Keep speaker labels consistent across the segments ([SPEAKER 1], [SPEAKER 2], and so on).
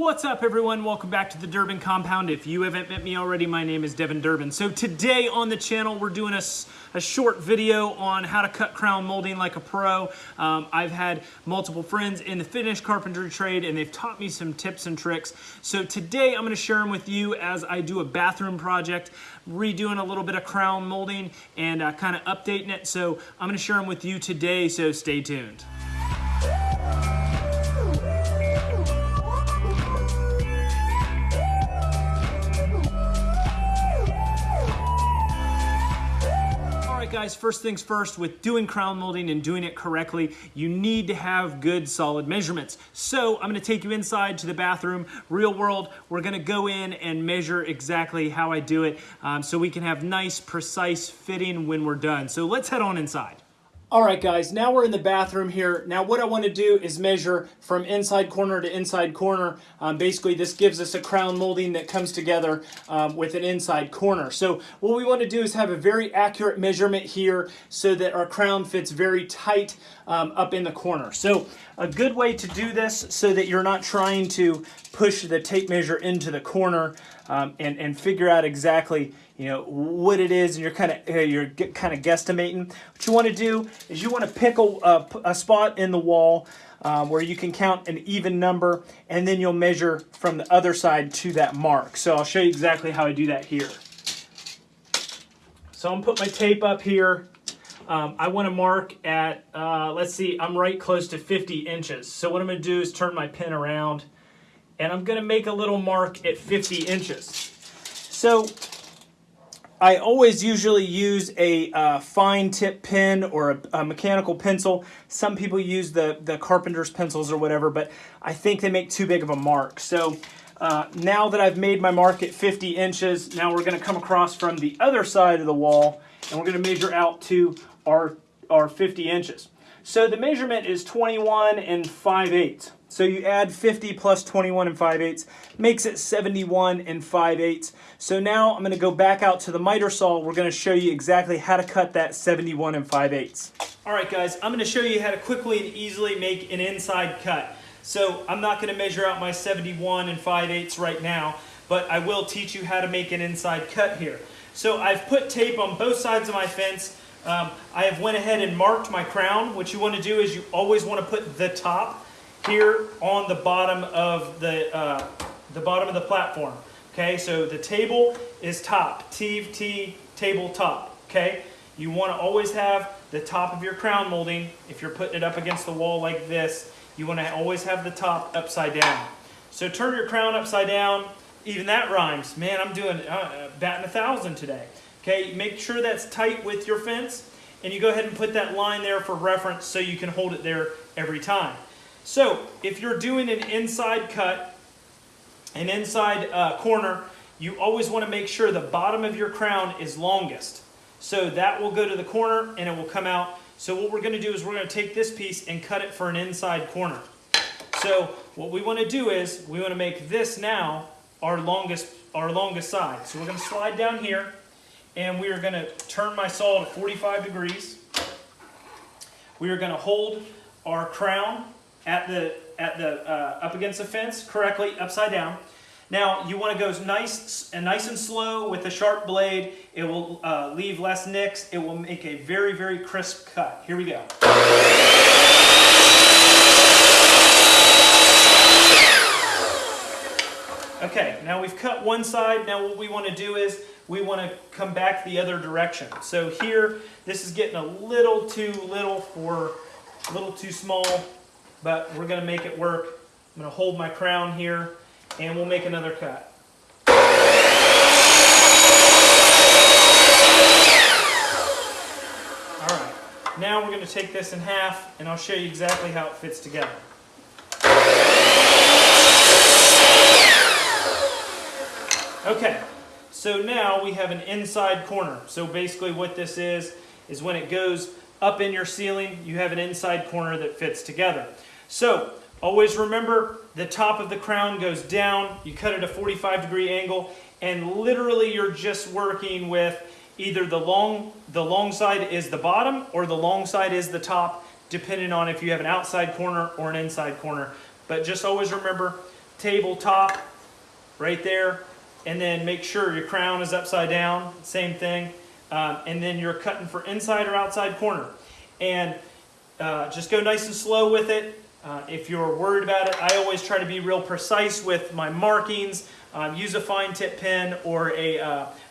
[SPEAKER 1] What's up everyone? Welcome back to the Durbin Compound. If you haven't met me already, my name is Devin Durbin. So today on the channel, we're doing a, a short video on how to cut crown molding like a pro. Um, I've had multiple friends in the finished carpentry trade and they've taught me some tips and tricks. So today I'm gonna share them with you as I do a bathroom project, redoing a little bit of crown molding and uh, kind of updating it. So I'm gonna share them with you today, so stay tuned. Guys, first things first, with doing crown molding and doing it correctly, you need to have good solid measurements. So I'm gonna take you inside to the bathroom, real world, we're gonna go in and measure exactly how I do it um, so we can have nice, precise fitting when we're done. So let's head on inside. All right, guys, now we're in the bathroom here. Now what I want to do is measure from inside corner to inside corner. Um, basically, this gives us a crown molding that comes together um, with an inside corner. So what we want to do is have a very accurate measurement here so that our crown fits very tight um, up in the corner. So a good way to do this so that you're not trying to push the tape measure into the corner um, and, and figure out exactly you know what it is and you're kind of uh, you're kind of guesstimating. What you want to do is you want to pick a, a, a spot in the wall um, where you can count an even number and then you'll measure from the other side to that mark. So I'll show you exactly how I do that here. So I'm gonna put my tape up here. Um, I want to mark at uh, let's see I'm right close to 50 inches. So what I'm gonna do is turn my pin around and I'm gonna make a little mark at 50 inches so I always usually use a uh, fine tip pen or a, a, mechanical pencil. Some people use the, the carpenter's pencils or whatever, but I think they make too big of a mark. So uh, now that I've made my mark at 50 inches, now we're gonna come across from the other side of the wall and we're gonna measure out to our, our 50 inches. So the measurement is 21 and 5 eighths. So you add 50 plus 21 and 5 eighths, makes it 71 and 5 eighths. So now I'm going to go back out to the miter saw. We're going to show you exactly how to cut that 71 and 5 eighths. All right guys, I'm going to show you how to quickly and easily make an inside cut. So I'm not going to measure out my 71 and 5 eighths right now, but I will teach you how to make an inside cut here. So I've put tape on both sides of my fence. Um, I have went ahead and marked my crown. What you want to do is you always want to put the top here on the bottom of the, uh, the bottom of the platform. Okay, so the table is top, T, T, table top, okay? You wanna always have the top of your crown molding, if you're putting it up against the wall like this, you wanna always have the top upside down. So turn your crown upside down, even that rhymes. Man, I'm doing uh, batting a thousand today. Okay, make sure that's tight with your fence, and you go ahead and put that line there for reference so you can hold it there every time. So if you're doing an inside cut, an inside uh, corner, you always want to make sure the bottom of your crown is longest. So that will go to the corner and it will come out. So what we're going to do is we're going to take this piece and cut it for an inside corner. So what we want to do is we want to make this now our longest, our longest side. So we're going to slide down here and we are going to turn my saw to 45 degrees. We are going to hold our crown at the, at the, uh, up against the fence correctly, upside down. Now you want to go nice and nice and slow with the sharp blade. It will uh, leave less nicks. It will make a very, very crisp cut. Here we go. Okay, now we've cut one side. Now what we want to do is we want to come back the other direction. So here, this is getting a little too little for, a little too small but we're going to make it work. I'm going to hold my crown here and we'll make another cut. Alright, now we're going to take this in half and I'll show you exactly how it fits together. Okay, so now we have an inside corner. So basically what this is, is when it goes up in your ceiling, you have an inside corner that fits together. So always remember the top of the crown goes down, you cut it a 45 degree angle, and literally you're just working with either the long, the long side is the bottom or the long side is the top, depending on if you have an outside corner or an inside corner. But just always remember tabletop right there. And then make sure your crown is upside down, same thing. Um, and then you're cutting for inside or outside corner. And uh, just go nice and slow with it. Uh, if you're worried about it, I always try to be real precise with my markings. Um, use a fine tip pen or a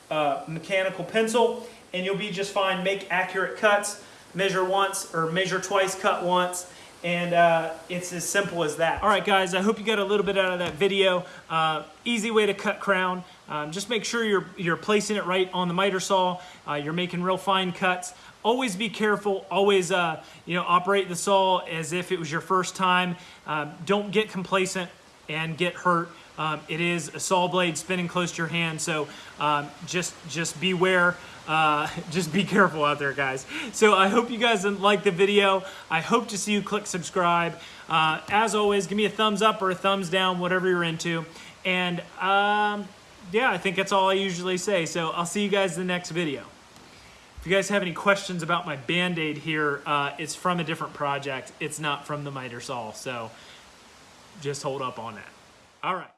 [SPEAKER 1] uh, mechanical pencil and you'll be just fine. Make accurate cuts, measure once or measure twice, cut once, and uh, it's as simple as that. All right, guys, I hope you got a little bit out of that video. Uh, easy way to cut crown. Um, just make sure you're, you're placing it right on the miter saw. Uh, you're making real fine cuts. Always be careful. Always, uh, you know, operate the saw as if it was your first time. Um, don't get complacent and get hurt. Um, it is a saw blade spinning close to your hand, so um, just just beware. Uh, just be careful out there, guys. So I hope you guys like the video. I hope to see you click subscribe. Uh, as always, give me a thumbs up or a thumbs down, whatever you're into. And um, yeah, I think that's all I usually say. So I'll see you guys in the next video. If you guys have any questions about my Band-Aid here, uh, it's from a different project. It's not from the miter saw, so just hold up on that. All right.